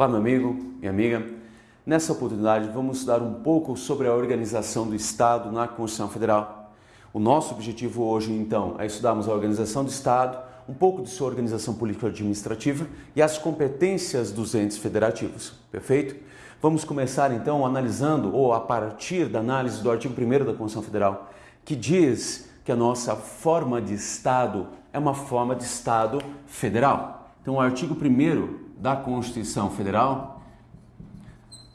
Olá, meu amigo e amiga. Nessa oportunidade, vamos estudar um pouco sobre a organização do Estado na Constituição Federal. O nosso objetivo hoje, então, é estudarmos a organização do Estado, um pouco de sua organização político-administrativa e as competências dos entes federativos. Perfeito? Vamos começar, então, analisando, ou a partir da análise do artigo 1 da Constituição Federal, que diz que a nossa forma de Estado é uma forma de Estado federal. Então, o artigo 1 da Constituição Federal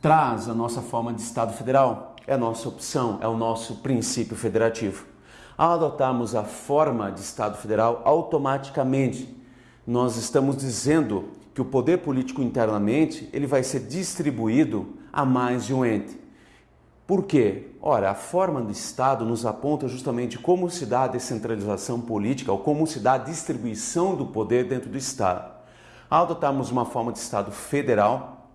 traz a nossa forma de Estado federal, é a nossa opção, é o nosso princípio federativo. Ao adotarmos a forma de Estado federal, automaticamente nós estamos dizendo que o poder político internamente ele vai ser distribuído a mais de um ente. Por quê? Ora, a forma do Estado nos aponta justamente como se dá a descentralização política ou como se dá a distribuição do poder dentro do Estado. Ao adotarmos uma forma de Estado federal,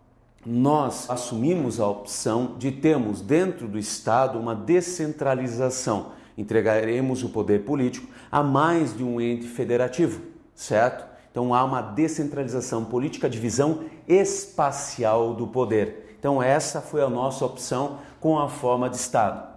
nós assumimos a opção de termos dentro do Estado uma descentralização. Entregaremos o poder político a mais de um ente federativo, certo? Então há uma descentralização política, divisão espacial do poder. Então essa foi a nossa opção com a forma de Estado.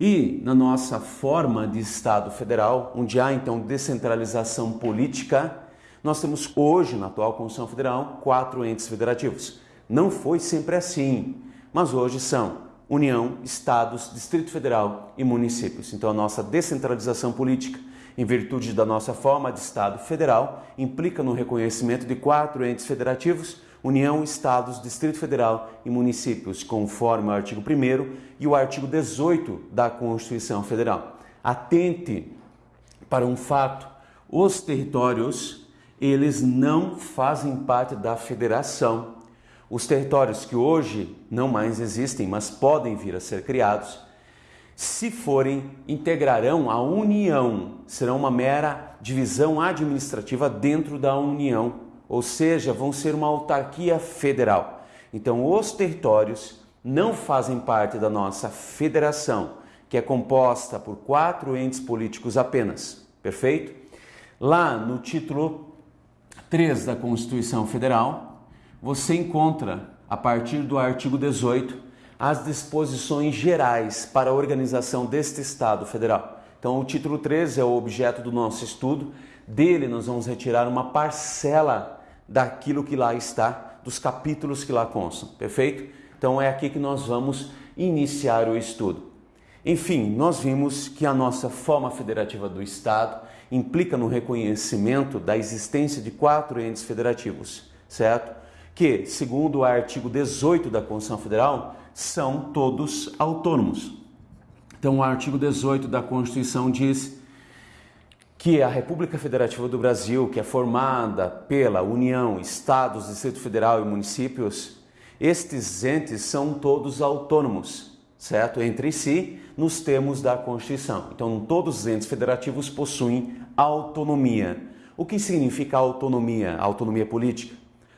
E na nossa forma de Estado federal, onde há então descentralização política, nós temos hoje, na atual Constituição Federal, quatro entes federativos. Não foi sempre assim, mas hoje são União, Estados, Distrito Federal e municípios. Então, a nossa descentralização política, em virtude da nossa forma de Estado federal, implica no reconhecimento de quatro entes federativos União, Estados, Distrito Federal e municípios, conforme o artigo 1 e o artigo 18 da Constituição Federal. Atente para um fato: os territórios eles não fazem parte da federação. Os territórios que hoje não mais existem, mas podem vir a ser criados, se forem, integrarão a União, serão uma mera divisão administrativa dentro da União, ou seja, vão ser uma autarquia federal. Então, os territórios não fazem parte da nossa federação, que é composta por quatro entes políticos apenas, perfeito? Lá no título 3 da Constituição Federal, você encontra, a partir do artigo 18, as disposições gerais para a organização deste Estado federal. Então, o título 13 é o objeto do nosso estudo. Dele, nós vamos retirar uma parcela daquilo que lá está, dos capítulos que lá constam, perfeito? Então, é aqui que nós vamos iniciar o estudo. Enfim, nós vimos que a nossa forma federativa do Estado implica no reconhecimento da existência de quatro entes federativos, certo? Que, segundo o artigo 18 da Constituição Federal, são todos autônomos. Então, o artigo 18 da Constituição diz que a República Federativa do Brasil, que é formada pela União, Estados, Distrito Federal e municípios, estes entes são todos autônomos certo? Entre si, nos termos da Constituição. Então, todos os entes federativos possuem autonomia. O que significa autonomia? Autonomia política?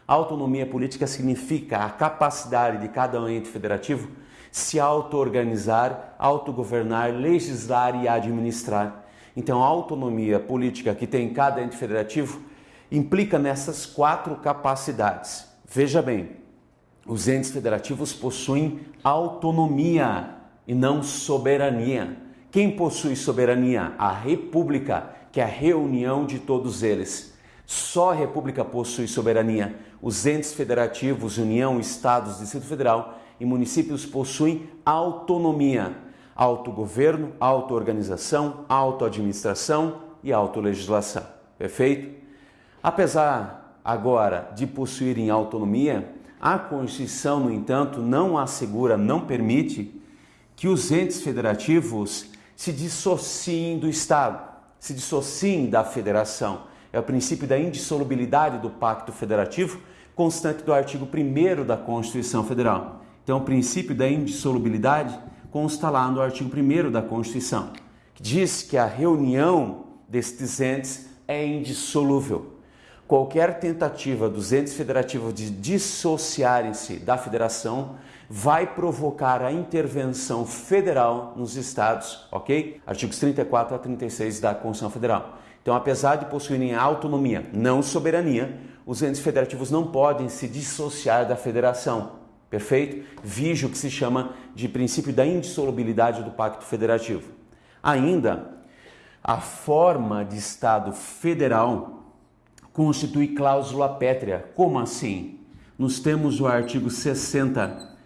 autonomia política significa a capacidade de cada ente federativo se auto-organizar, autogovernar, legislar e administrar. Então, a autonomia política que tem cada ente federativo implica nessas quatro capacidades. Veja bem, os entes federativos possuem autonomia e não soberania. Quem possui soberania? A República, que é a reunião de todos eles. Só a República possui soberania. Os entes federativos, União, Estados, Distrito Federal e municípios possuem autonomia, autogoverno, autoorganização, autoadministração e autolegislação. Perfeito? Apesar agora de possuírem autonomia, a Constituição, no entanto, não assegura, não permite que os entes federativos se dissociem do Estado, se dissociem da federação. É o princípio da indissolubilidade do Pacto Federativo, constante do artigo 1 da Constituição Federal. Então, o princípio da indissolubilidade consta lá no artigo 1 da Constituição, que diz que a reunião destes entes é indissolúvel. Qualquer tentativa dos entes federativos de dissociarem-se da federação vai provocar a intervenção federal nos estados, ok? Artigos 34 a 36 da Constituição Federal. Então, apesar de possuírem autonomia, não soberania, os entes federativos não podem se dissociar da federação. Perfeito? Vige o que se chama de princípio da indissolubilidade do Pacto Federativo. Ainda, a forma de Estado federal constitui cláusula pétrea. Como assim? Nos temos o artigo 60,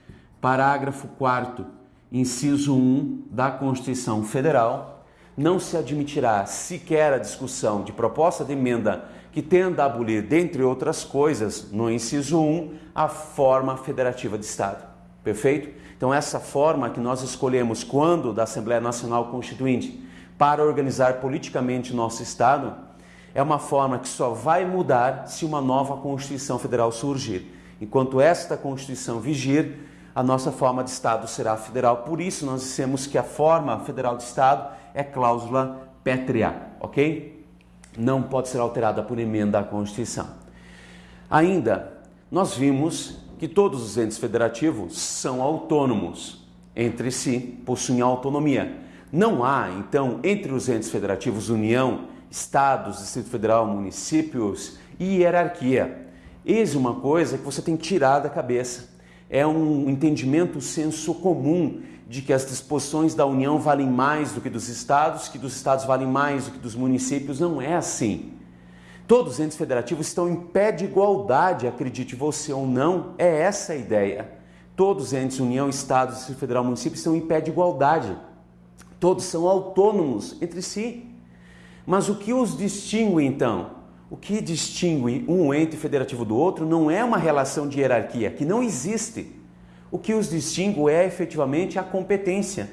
parágrafo 4, inciso 1 da Constituição Federal, não se admitirá sequer a discussão de proposta de emenda que tenda a abolir, dentre outras coisas, no inciso 1, a forma federativa de Estado. Perfeito? Então, essa forma que nós escolhemos quando da Assembleia Nacional Constituinte para organizar politicamente nosso Estado é uma forma que só vai mudar se uma nova Constituição Federal surgir. Enquanto esta Constituição vigir, a nossa forma de Estado será federal. Por isso, nós dissemos que a forma federal de Estado é cláusula pétrea, ok? Não pode ser alterada por emenda à Constituição. Ainda, nós vimos que todos os entes federativos são autônomos entre si, possuem autonomia. Não há, então, entre os entes federativos União, Estados, Distrito Federal, municípios e hierarquia. Eis uma coisa que você tem que tirar da cabeça. É um entendimento senso comum de que as disposições da União valem mais do que dos estados, que dos estados valem mais do que dos municípios. Não é assim. Todos os entes federativos estão em pé de igualdade, acredite você ou não, é essa a ideia. Todos os entes, União, Estado, Distrito Federal, município, estão em pé de igualdade. Todos são autônomos entre si. Mas o que os distingue então? O que distingue um ente federativo do outro não é uma relação de hierarquia, que não existe. O que os distingue é efetivamente a competência.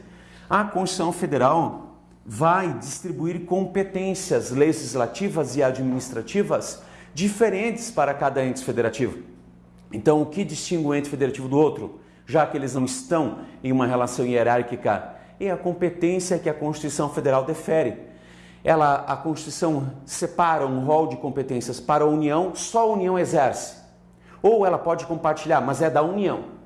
A Constituição Federal vai distribuir competências legislativas e administrativas diferentes para cada ente federativo. Então, o que distingue o ente federativo do outro, já que eles não estão em uma relação hierárquica, é a competência que a Constituição Federal defere. Ela, a Constituição separa um rol de competências para a União, só a União exerce. Ou ela pode compartilhar, mas é da União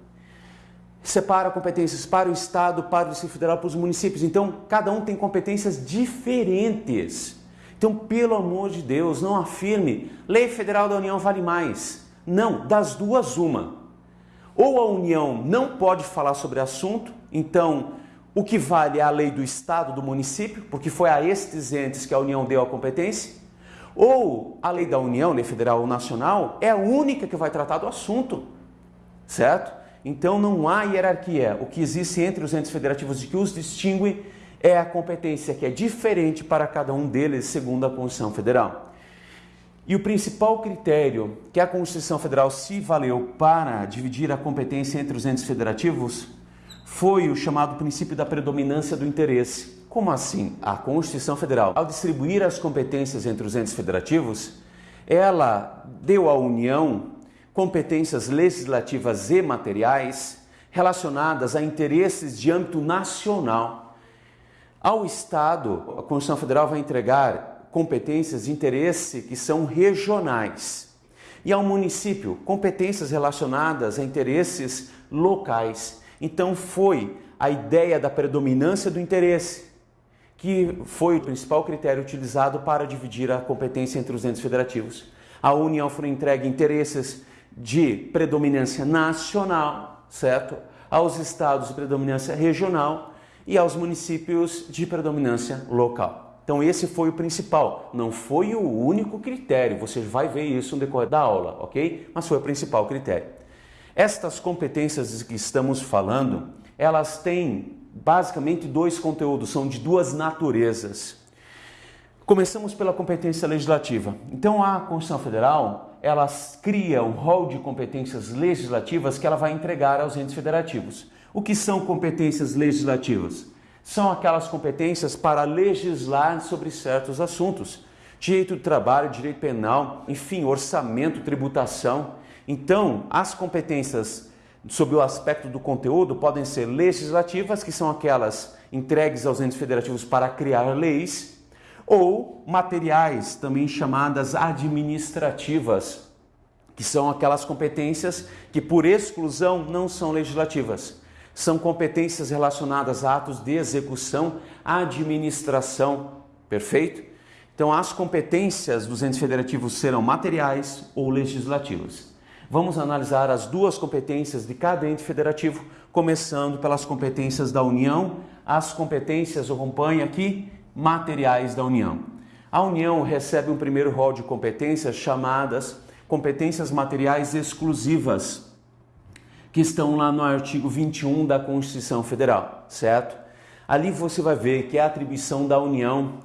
separa competências para o Estado, para o Distrito Federal, para os municípios. Então, cada um tem competências diferentes. Então, pelo amor de Deus, não afirme lei federal da União vale mais. Não, das duas, uma. Ou a União não pode falar sobre assunto, então o que vale é a lei do Estado, do município, porque foi a estes entes que a União deu a competência, ou a lei da União, lei federal ou nacional, é a única que vai tratar do assunto, certo? Então não há hierarquia. O que existe entre os entes federativos e que os distingue é a competência que é diferente para cada um deles, segundo a Constituição Federal. E o principal critério que a Constituição Federal se valeu para dividir a competência entre os entes federativos foi o chamado princípio da predominância do interesse. Como assim? A Constituição Federal, ao distribuir as competências entre os entes federativos, ela deu à União competências legislativas e materiais relacionadas a interesses de âmbito nacional. Ao Estado, a Constituição Federal vai entregar competências de interesse que são regionais. E ao município, competências relacionadas a interesses locais. Então foi a ideia da predominância do interesse que foi o principal critério utilizado para dividir a competência entre os entes federativos. A União foi entregue interesses de predominância nacional, certo? Aos estados de predominância regional e aos municípios de predominância local. Então esse foi o principal, não foi o único critério, você vai ver isso no decorrer da aula, ok? Mas foi o principal critério. Estas competências que estamos falando, elas têm basicamente dois conteúdos, são de duas naturezas. Começamos pela competência legislativa. Então a Constituição Federal ela cria um rol de competências legislativas que ela vai entregar aos entes federativos. O que são competências legislativas? São aquelas competências para legislar sobre certos assuntos. Direito do trabalho, direito penal, enfim, orçamento, tributação. Então, as competências sob o aspecto do conteúdo podem ser legislativas, que são aquelas entregues aos entes federativos para criar leis, ou materiais, também chamadas administrativas, que são aquelas competências que por exclusão não são legislativas. São competências relacionadas a atos de execução, administração, perfeito? Então, as competências dos entes federativos serão materiais ou legislativas. Vamos analisar as duas competências de cada ente federativo, começando pelas competências da União. As competências, acompanha aqui, materiais da União. A União recebe um primeiro rol de competências chamadas competências materiais exclusivas, que estão lá no artigo 21 da Constituição Federal, certo? Ali você vai ver que é a atribuição da União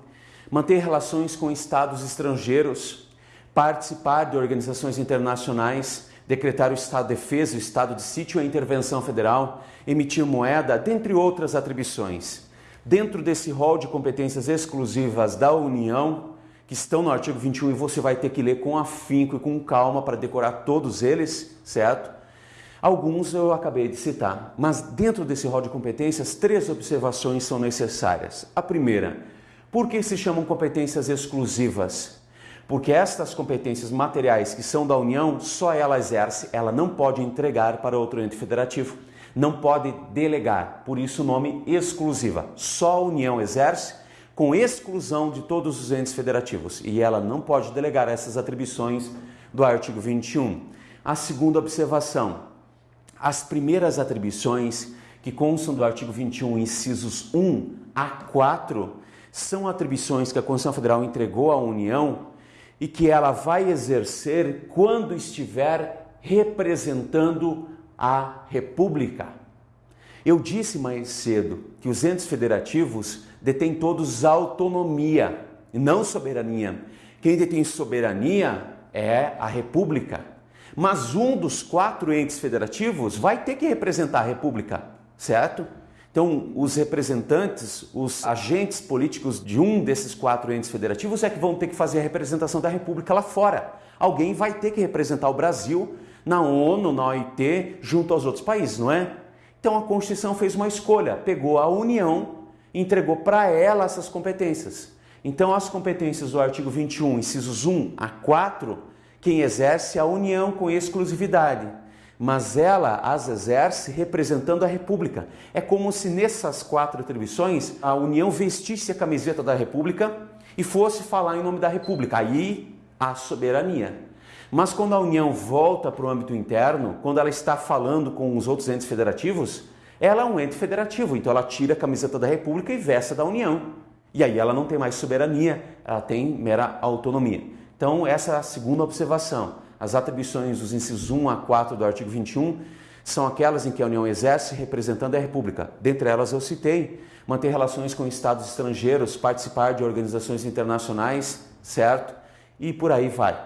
manter relações com estados estrangeiros, participar de organizações internacionais, decretar o estado de defesa, o estado de sítio e a intervenção federal, emitir moeda, dentre outras atribuições. Dentro desse rol de competências exclusivas da União, que estão no artigo 21 e você vai ter que ler com afinco e com calma para decorar todos eles, certo? Alguns eu acabei de citar, mas dentro desse rol de competências, três observações são necessárias. A primeira, por que se chamam competências exclusivas? Porque estas competências materiais que são da União, só ela exerce, ela não pode entregar para outro ente federativo, não pode delegar, por isso o nome exclusiva. Só a União exerce com exclusão de todos os entes federativos e ela não pode delegar essas atribuições do artigo 21. A segunda observação, as primeiras atribuições que constam do artigo 21, incisos 1 a 4, são atribuições que a Constituição Federal entregou à União e que ela vai exercer quando estiver representando a República. Eu disse mais cedo que os entes federativos detêm todos autonomia e não soberania. Quem detém soberania é a República. Mas um dos quatro entes federativos vai ter que representar a República, certo? Então, os representantes, os agentes políticos de um desses quatro entes federativos é que vão ter que fazer a representação da República lá fora. Alguém vai ter que representar o Brasil na ONU, na OIT, junto aos outros países, não é? Então a Constituição fez uma escolha, pegou a União e entregou para ela essas competências. Então as competências do artigo 21, incisos 1 a 4, quem exerce a União com exclusividade mas ela as exerce representando a República. É como se nessas quatro atribuições a União vestisse a camiseta da República e fosse falar em nome da República. Aí a soberania. Mas quando a União volta para o âmbito interno, quando ela está falando com os outros entes federativos, ela é um ente federativo, então ela tira a camiseta da República e veste da União. E aí ela não tem mais soberania, ela tem mera autonomia. Então, essa é a segunda observação. As atribuições dos incisos 1 a 4 do artigo 21 são aquelas em que a União exerce representando a República. Dentre elas eu citei manter relações com estados estrangeiros, participar de organizações internacionais, certo? E por aí vai.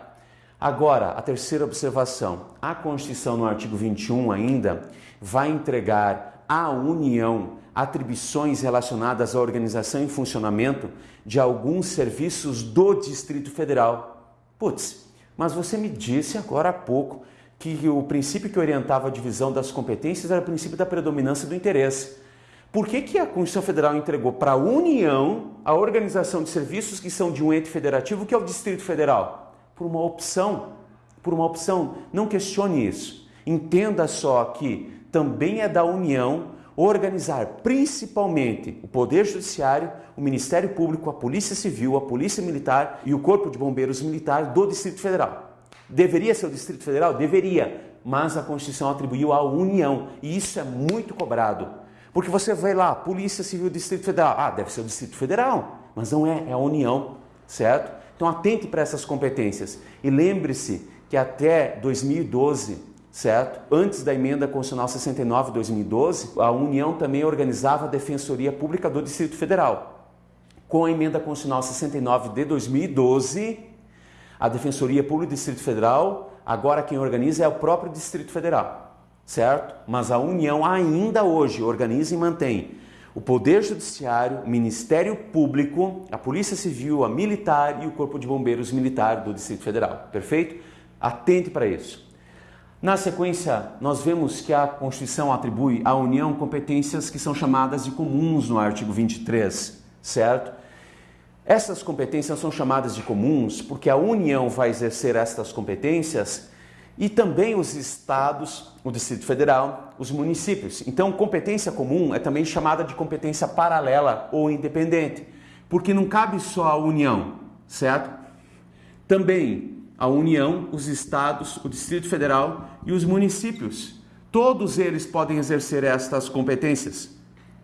Agora, a terceira observação. A Constituição, no artigo 21 ainda, vai entregar à União atribuições relacionadas à organização e funcionamento de alguns serviços do Distrito Federal. Putz, mas você me disse agora há pouco que o princípio que orientava a divisão das competências era o princípio da predominância do interesse. Por que, que a Constituição Federal entregou para a União a organização de serviços que são de um ente federativo, que é o Distrito Federal? Por uma opção. Por uma opção. Não questione isso. Entenda só que também é da União organizar principalmente o Poder Judiciário, o Ministério Público, a Polícia Civil, a Polícia Militar e o Corpo de Bombeiros Militar do Distrito Federal. Deveria ser o Distrito Federal? Deveria, mas a Constituição atribuiu à União e isso é muito cobrado. Porque você vai lá, Polícia Civil Distrito Federal, ah, deve ser o Distrito Federal, mas não é, é a União, certo? Então atente para essas competências e lembre-se que até 2012 certo? Antes da emenda constitucional 69 de 2012, a União também organizava a Defensoria Pública do Distrito Federal. Com a emenda constitucional 69 de 2012, a Defensoria Pública do Distrito Federal, agora quem organiza é o próprio Distrito Federal, certo? Mas a União ainda hoje organiza e mantém o Poder Judiciário, o Ministério Público, a Polícia Civil, a Militar e o Corpo de Bombeiros Militar do Distrito Federal, perfeito? Atente para isso. Na sequência, nós vemos que a Constituição atribui à União competências que são chamadas de comuns no artigo 23, certo? Essas competências são chamadas de comuns porque a União vai exercer estas competências e também os estados, o Distrito Federal, os municípios. Então, competência comum é também chamada de competência paralela ou independente, porque não cabe só à União, certo? Também a União, os estados, o Distrito Federal e os municípios. Todos eles podem exercer estas competências.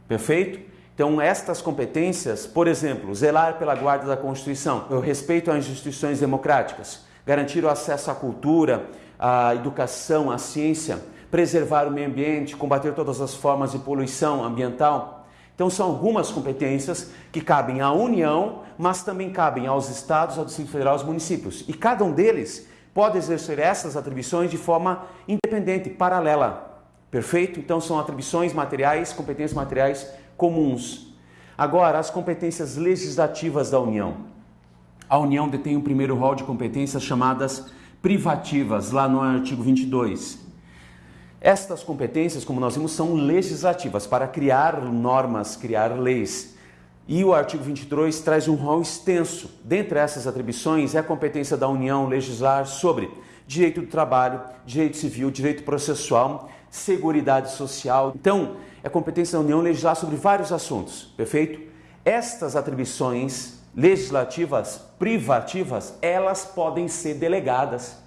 Perfeito? Então, estas competências, por exemplo, zelar pela guarda da Constituição, o respeito às instituições democráticas, garantir o acesso à cultura, à educação, à ciência, preservar o meio ambiente, combater todas as formas de poluição ambiental. Então, são algumas competências que cabem à União, mas também cabem aos estados, ao Distrito Federal, aos municípios. E cada um deles pode exercer essas atribuições de forma independente, paralela. Perfeito? Então, são atribuições materiais, competências materiais comuns. Agora, as competências legislativas da União. A União detém o primeiro rol de competências chamadas privativas, lá no artigo 22. Estas competências, como nós vimos, são legislativas para criar normas, criar leis. E o artigo 22 traz um rol extenso. Dentre essas atribuições é a competência da União legislar sobre direito do trabalho, direito civil, direito processual, seguridade social. Então, é competência da União legislar sobre vários assuntos, perfeito? Estas atribuições legislativas privativas, elas podem ser delegadas.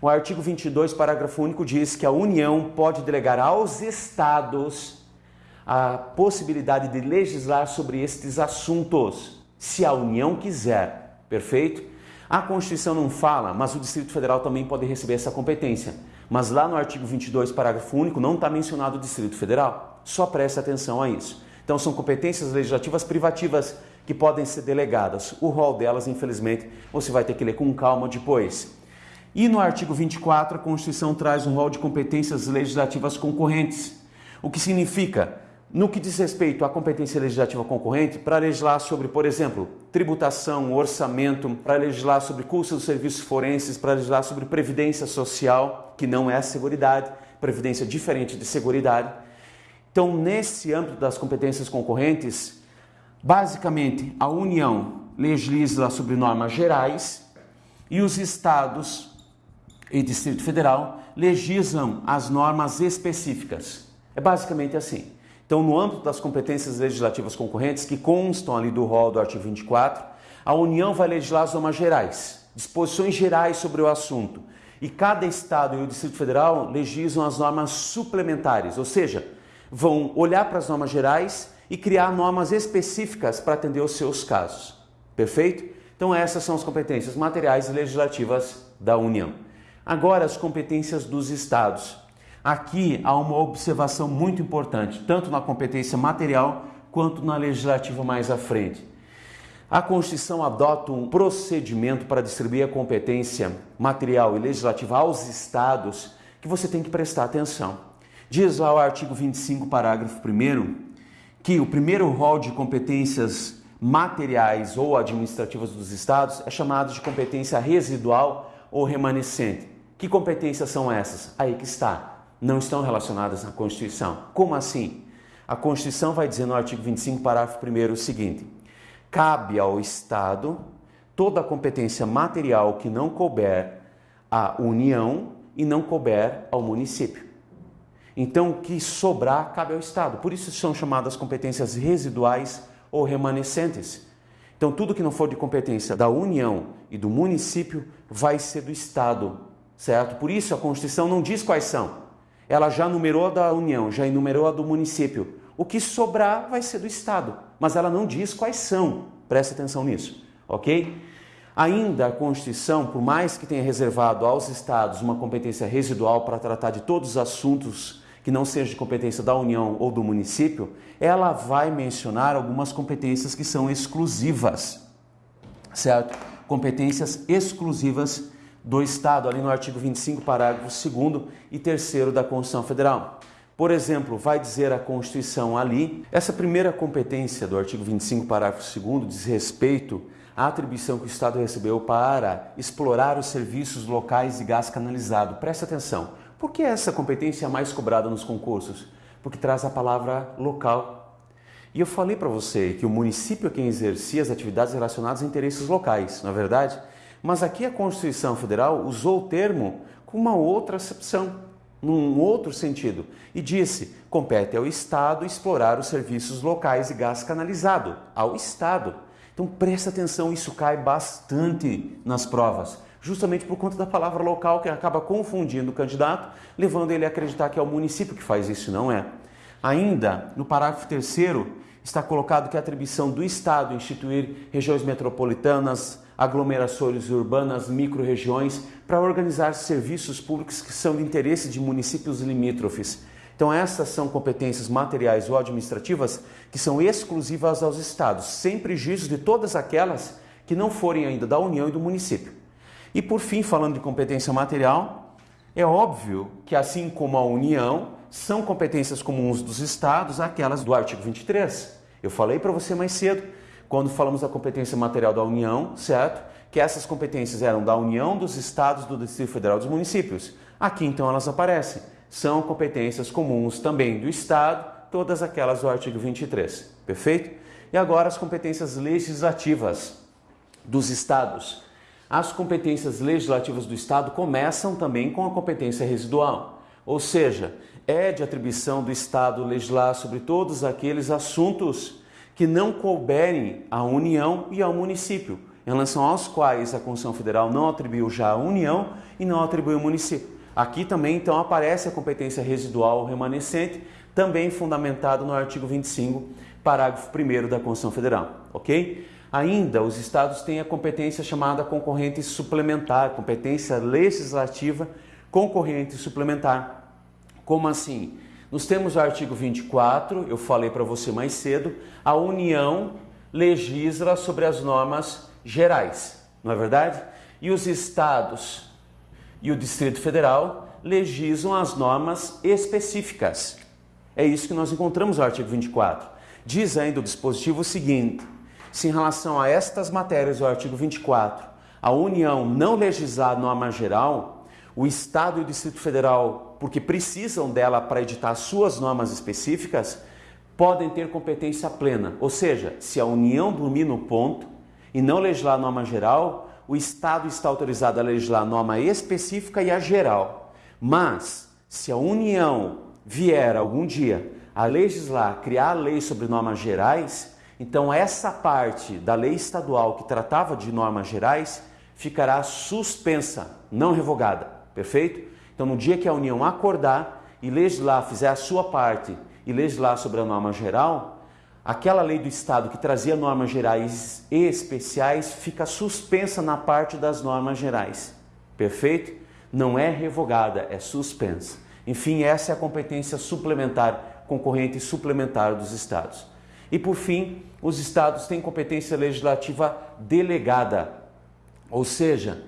O artigo 22, parágrafo único diz que a União pode delegar aos estados a possibilidade de legislar sobre estes assuntos, se a União quiser, perfeito? A Constituição não fala, mas o Distrito Federal também pode receber essa competência. Mas lá no artigo 22, parágrafo único, não está mencionado o Distrito Federal. Só preste atenção a isso. Então, são competências legislativas privativas que podem ser delegadas. O rol delas, infelizmente, você vai ter que ler com calma depois. E no artigo 24, a Constituição traz um rol de competências legislativas concorrentes, o que significa no que diz respeito à competência legislativa concorrente, para legislar sobre, por exemplo, tributação, orçamento, para legislar sobre custos dos serviços forenses, para legislar sobre previdência social, que não é seguridade, previdência diferente de seguridade. Então, nesse âmbito das competências concorrentes, basicamente a União legisla sobre normas gerais e os estados e Distrito Federal legislam as normas específicas. É basicamente assim. Então, no âmbito das competências legislativas concorrentes, que constam ali do rol do artigo 24, a União vai legislar as normas gerais, disposições gerais sobre o assunto. E cada Estado e o Distrito Federal legislam as normas suplementares, ou seja, vão olhar para as normas gerais e criar normas específicas para atender os seus casos. Perfeito? Então, essas são as competências materiais e legislativas da União. Agora, as competências dos Estados. Aqui há uma observação muito importante, tanto na competência material quanto na legislativa mais à frente. A Constituição adota um procedimento para distribuir a competência material e legislativa aos estados que você tem que prestar atenção. Diz lá o artigo 25, parágrafo 1 que o primeiro rol de competências materiais ou administrativas dos estados é chamado de competência residual ou remanescente. Que competências são essas? Aí que está não estão relacionadas à Constituição. Como assim? A Constituição vai dizer no artigo 25, parágrafo 1 o seguinte: cabe ao Estado toda a competência material que não couber à União e não couber ao município. Então, o que sobrar cabe ao Estado. Por isso são chamadas competências residuais ou remanescentes. Então, tudo que não for de competência da União e do município vai ser do Estado, certo? Por isso a Constituição não diz quais são, ela já numerou a da União, já enumerou a do município. O que sobrar vai ser do Estado, mas ela não diz quais são. Preste atenção nisso, ok? Ainda a Constituição, por mais que tenha reservado aos Estados uma competência residual para tratar de todos os assuntos que não sejam de competência da União ou do município, ela vai mencionar algumas competências que são exclusivas, certo? Competências exclusivas do Estado, ali no artigo 25, parágrafo 2 e 3 da Constituição Federal. Por exemplo, vai dizer a Constituição ali, essa primeira competência do artigo 25, parágrafo 2 diz respeito à atribuição que o Estado recebeu para explorar os serviços locais de gás canalizado. Presta atenção, por que essa competência é mais cobrada nos concursos? Porque traz a palavra local. E eu falei para você que o município é quem exercia as atividades relacionadas a interesses locais, não é verdade? Mas aqui a Constituição Federal usou o termo com uma outra acepção, num outro sentido, e disse: compete ao Estado explorar os serviços locais de gás canalizado, ao Estado. Então presta atenção, isso cai bastante nas provas, justamente por conta da palavra local que acaba confundindo o candidato, levando ele a acreditar que é o município que faz isso, não é. Ainda, no parágrafo terceiro, está colocado que a atribuição do Estado instituir regiões metropolitanas, aglomerações urbanas, micro-regiões, para organizar serviços públicos que são de interesse de municípios limítrofes. Então, essas são competências materiais ou administrativas que são exclusivas aos estados, sem prejuízo de todas aquelas que não forem ainda da União e do município. E por fim, falando de competência material, é óbvio que assim como a União, são competências comuns dos estados aquelas do artigo 23. Eu falei para você mais cedo, quando falamos da competência material da União, certo? Que essas competências eram da União, dos estados, do Distrito Federal dos municípios. Aqui então elas aparecem. São competências comuns também do Estado, todas aquelas do artigo 23. Perfeito? E agora as competências legislativas dos estados. As competências legislativas do Estado começam também com a competência residual, ou seja, é de atribuição do Estado legislar sobre todos aqueles assuntos que não couberem à União e ao município, em relação aos quais a Constituição Federal não atribuiu já à União e não atribuiu ao município. Aqui também então aparece a competência residual remanescente, também fundamentado no artigo 25, parágrafo 1 da Constituição Federal, ok? Ainda, os estados têm a competência chamada concorrente suplementar, competência legislativa concorrente suplementar. Como assim? Nos temos o artigo 24, eu falei para você mais cedo, a União legisla sobre as normas gerais, não é verdade? E os estados e o Distrito Federal legislam as normas específicas. É isso que nós encontramos no artigo 24. Diz ainda o dispositivo o seguinte: se em relação a estas matérias do artigo 24, a União não legislar norma geral, o Estado e o Distrito Federal, porque precisam dela para editar suas normas específicas, podem ter competência plena. Ou seja, se a União dormir no ponto e não legislar a norma geral, o Estado está autorizado a legislar a norma específica e a geral. Mas, se a União vier algum dia a legislar, criar lei sobre normas gerais, então essa parte da lei estadual que tratava de normas gerais ficará suspensa, não revogada. Perfeito? Então, no dia que a União acordar e legislar, fizer a sua parte e legislar sobre a norma geral, aquela lei do Estado que trazia normas gerais e especiais fica suspensa na parte das normas gerais. Perfeito? Não é revogada, é suspensa. Enfim, essa é a competência suplementar, concorrente suplementar dos Estados. E por fim, os Estados têm competência legislativa delegada, ou seja,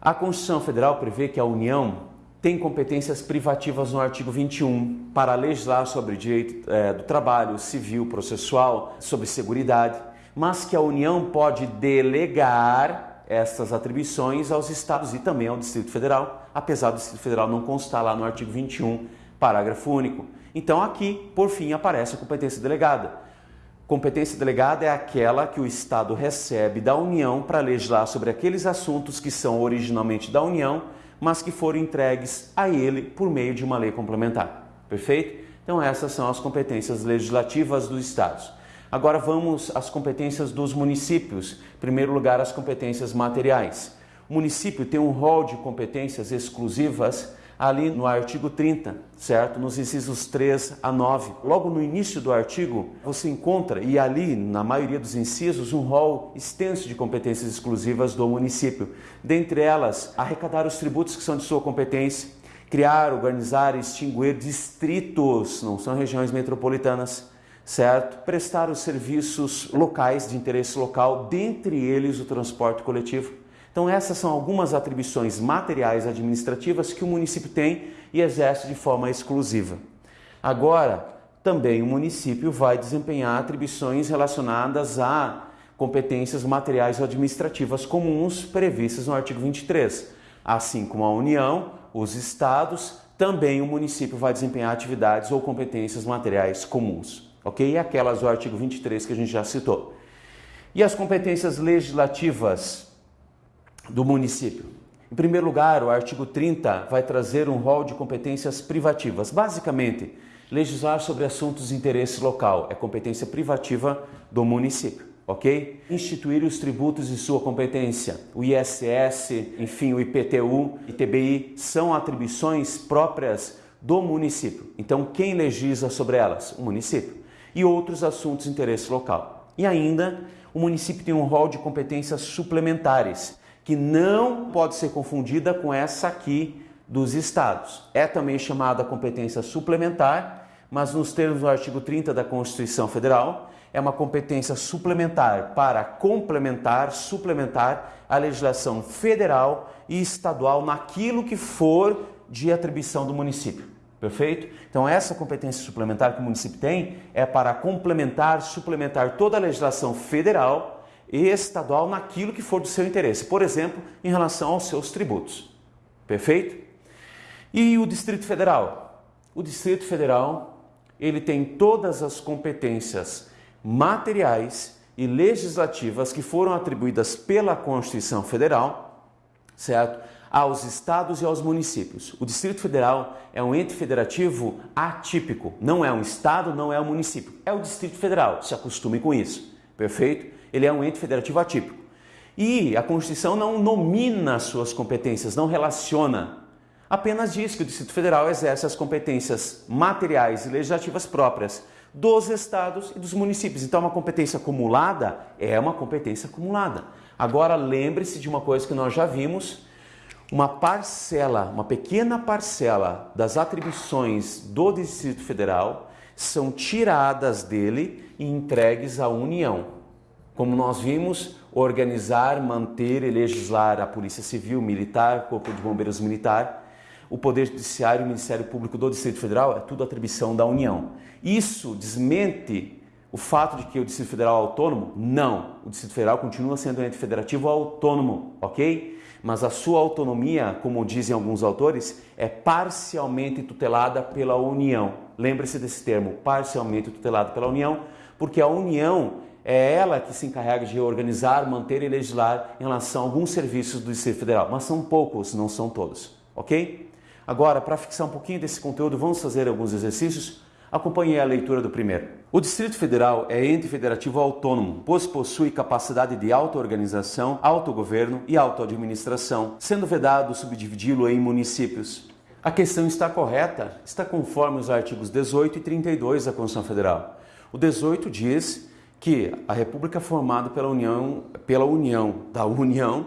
a Constituição Federal prevê que a União tem competências privativas no artigo 21 para legislar sobre direito é, do trabalho, civil, processual, sobre seguridade, mas que a União pode delegar essas atribuições aos estados e também ao Distrito Federal, apesar do Distrito Federal não constar lá no artigo 21, parágrafo único. Então aqui, por fim, aparece a competência delegada. Competência delegada é aquela que o Estado recebe da União para legislar sobre aqueles assuntos que são originalmente da União, mas que foram entregues a ele por meio de uma lei complementar. Perfeito? Então, essas são as competências legislativas dos Estados. Agora vamos às competências dos municípios. Em primeiro lugar, as competências materiais. O município tem um rol de competências exclusivas ali no artigo 30, certo? Nos incisos 3 a 9. Logo no início do artigo, você encontra, e ali na maioria dos incisos, um rol extenso de competências exclusivas do município. Dentre elas, arrecadar os tributos que são de sua competência, criar, organizar e extinguir distritos, não são regiões metropolitanas, certo? Prestar os serviços locais de interesse local, dentre eles o transporte coletivo então, essas são algumas atribuições materiais administrativas que o município tem e exerce de forma exclusiva. Agora, também o município vai desempenhar atribuições relacionadas a competências materiais administrativas comuns previstas no artigo 23. Assim como a União, os estados, também o município vai desempenhar atividades ou competências materiais comuns, ok? E aquelas do artigo 23 que a gente já citou. E as competências legislativas do município. Em primeiro lugar, o artigo 30 vai trazer um rol de competências privativas. Basicamente, legislar sobre assuntos de interesse local é competência privativa do município, ok? Instituir os tributos de sua competência. O ISS, enfim, o IPTU, ITBI são atribuições próprias do município. Então, quem legisla sobre elas? O município. E outros assuntos de interesse local. E ainda, o município tem um rol de competências suplementares, que não pode ser confundida com essa aqui dos estados. É também chamada competência suplementar, mas nos termos do artigo 30 da Constituição Federal, é uma competência suplementar para complementar, suplementar a legislação federal e estadual naquilo que for de atribuição do município. Perfeito? Então, essa competência suplementar que o município tem é para complementar, suplementar toda a legislação federal e estadual naquilo que for do seu interesse. Por exemplo, em relação aos seus tributos. Perfeito? E o Distrito Federal? O Distrito Federal, ele tem todas as competências materiais e legislativas que foram atribuídas pela Constituição Federal, certo? aos estados e aos municípios. O Distrito Federal é um ente federativo atípico, não é um estado, não é um município, é o Distrito Federal, se acostume com isso, perfeito? Ele é um ente federativo atípico. E a Constituição não nomina suas competências, não relaciona, apenas diz que o Distrito Federal exerce as competências materiais e legislativas próprias dos estados e dos municípios. Então, uma competência acumulada é uma competência acumulada. Agora, lembre-se de uma coisa que nós já vimos uma parcela, uma pequena parcela das atribuições do Distrito Federal são tiradas dele e entregues à União. Como nós vimos, organizar, manter e legislar a Polícia Civil, Militar, Corpo de Bombeiros Militar, o Poder Judiciário e o Ministério Público do Distrito Federal é tudo atribuição da União. Isso desmente o fato de que o Distrito Federal é autônomo? Não. O Distrito Federal continua sendo um ente federativo autônomo, ok? mas a sua autonomia, como dizem alguns autores, é parcialmente tutelada pela União. Lembre-se desse termo, parcialmente tutelado pela União, porque a União é ela que se encarrega de organizar, manter e legislar em relação a alguns serviços do Distrito Federal, mas são poucos, não são todos, ok? Agora, para fixar um pouquinho desse conteúdo, vamos fazer alguns exercícios Acompanhe a leitura do primeiro. O Distrito Federal é ente federativo autônomo, pois possui capacidade de auto-organização, autogoverno e auto-administração, sendo vedado subdividi-lo em municípios. A questão está correta, está conforme os artigos 18 e 32 da Constituição Federal. O 18 diz que a República é formada pela União, pela União da União,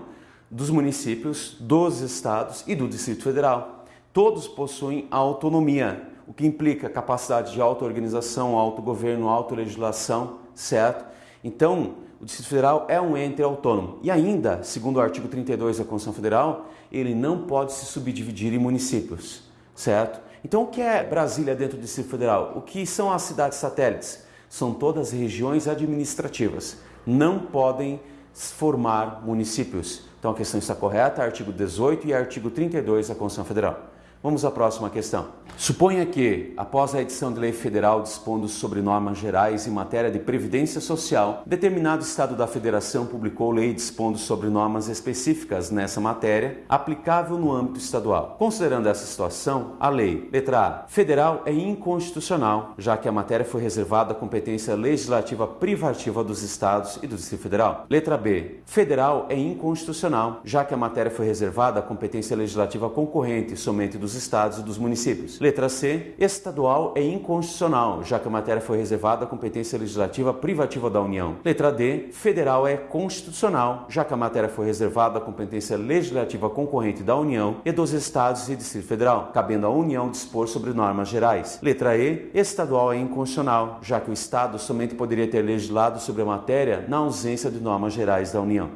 dos municípios, dos estados e do Distrito Federal. Todos possuem autonomia, o que implica capacidade de auto-organização, autogoverno, autolegislação, certo? Então, o Distrito Federal é um ente autônomo. E ainda, segundo o artigo 32 da Constituição Federal, ele não pode se subdividir em municípios, certo? Então, o que é Brasília dentro do Distrito Federal? O que são as cidades satélites? São todas regiões administrativas. Não podem formar municípios. Então, a questão está correta, artigo 18 e artigo 32 da Constituição Federal. Vamos à próxima questão. Suponha que, após a edição de lei federal dispondo sobre normas gerais em matéria de previdência social, determinado estado da federação publicou lei dispondo sobre normas específicas nessa matéria, aplicável no âmbito estadual. Considerando essa situação, a lei, letra A, federal é inconstitucional, já que a matéria foi reservada à competência legislativa privativa dos estados e do Distrito Federal. Letra B, federal é inconstitucional, já que a matéria foi reservada à competência legislativa concorrente somente dos estados e dos municípios. Letra C. Estadual é inconstitucional, já que a matéria foi reservada à competência legislativa privativa da União. Letra D. Federal é constitucional, já que a matéria foi reservada à competência legislativa concorrente da União e dos estados e Distrito Federal, cabendo à União dispor sobre normas gerais. Letra E. Estadual é inconstitucional, já que o Estado somente poderia ter legislado sobre a matéria na ausência de normas gerais da União.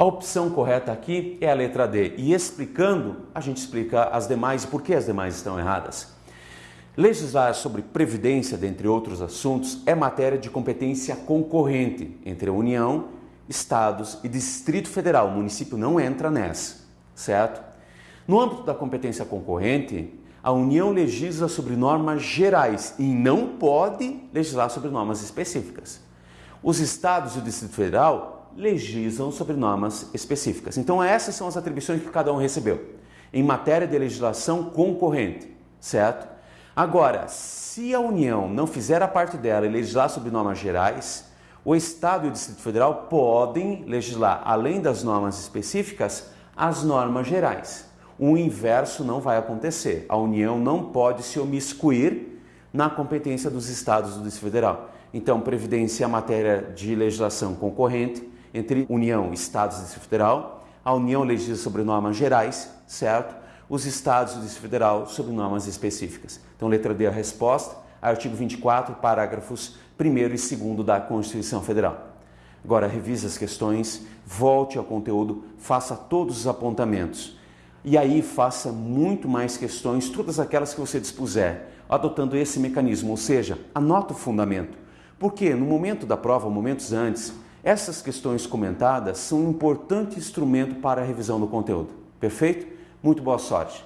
A opção correta aqui é a letra D. E explicando, a gente explica as demais e por que as demais estão erradas. Legislar sobre previdência, dentre outros assuntos, é matéria de competência concorrente entre a União, Estados e Distrito Federal. O município não entra nessa, certo? No âmbito da competência concorrente, a União legisla sobre normas gerais e não pode legislar sobre normas específicas. Os estados e o Distrito Federal legislam sobre normas específicas. Então essas são as atribuições que cada um recebeu em matéria de legislação concorrente, certo? Agora, se a União não fizer a parte dela e legislar sobre normas gerais, O Estado e o Distrito Federal podem legislar, além das normas específicas, as normas gerais. O inverso não vai acontecer. A União não pode se omiscuir na competência dos estados do Distrito Federal. Então, previdência é matéria de legislação concorrente entre União, Estados e Distrito Federal. A União legisla sobre normas gerais, certo? Os estados do Distrito Federal sobre normas específicas. Então, letra D a resposta, artigo 24, parágrafos 1 e 2 da Constituição Federal. Agora, revise as questões, volte ao conteúdo, faça todos os apontamentos. E aí faça muito mais questões, todas aquelas que você dispuser, adotando esse mecanismo, ou seja, anota o fundamento. Porque no momento da prova, momentos antes, essas questões comentadas são um importante instrumento para a revisão do conteúdo. Perfeito? Muito boa sorte!